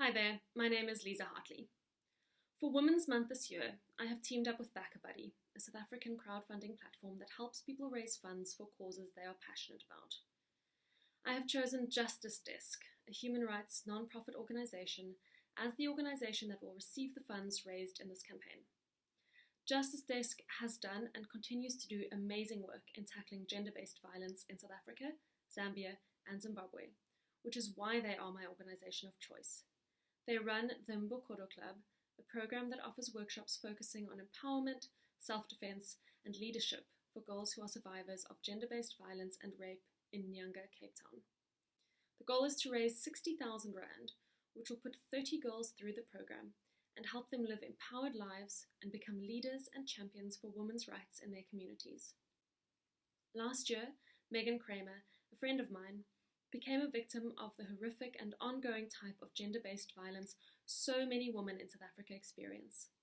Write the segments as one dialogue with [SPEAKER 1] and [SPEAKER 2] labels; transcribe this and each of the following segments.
[SPEAKER 1] Hi there, my name is Lisa Hartley. For Women's Month this year, I have teamed up with BackaBuddy, a South African crowdfunding platform that helps people raise funds for causes they are passionate about. I have chosen Justice Desk, a human rights non-profit organization, as the organization that will receive the funds raised in this campaign. Justice Desk has done and continues to do amazing work in tackling gender-based violence in South Africa, Zambia, and Zimbabwe, which is why they are my organization of choice. They run the Mbokodo Club, a program that offers workshops focusing on empowerment, self defense, and leadership for girls who are survivors of gender based violence and rape in Nyanga, Cape Town. The goal is to raise 60,000 Rand, which will put 30 girls through the program and help them live empowered lives and become leaders and champions for women's rights in their communities. Last year, Meghan Cremer, a friend of mine, became a victim of the horrific and ongoing type of gender based violence so many women in South Africa experience.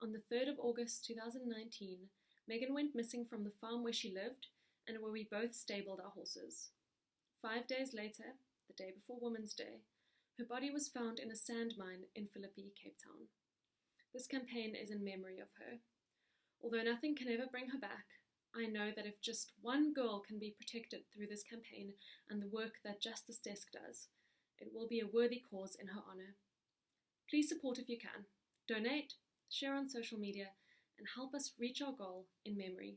[SPEAKER 1] On the 3rd of August 2019, Meghan went missing from the farm where she lived and where we both stabled our horses. Five days later, the day before Women's Day, her body was found in a sand mine in Philippi, Cape Town. This campaign is in memory of her. Although nothing can ever bring her back, I know that if just one girl can be protected through this campaign and the work that Justice Desk does, it will be a worthy cause in her honour. Please support if you can. Donate, share on social media, and help us reach our goal in memory.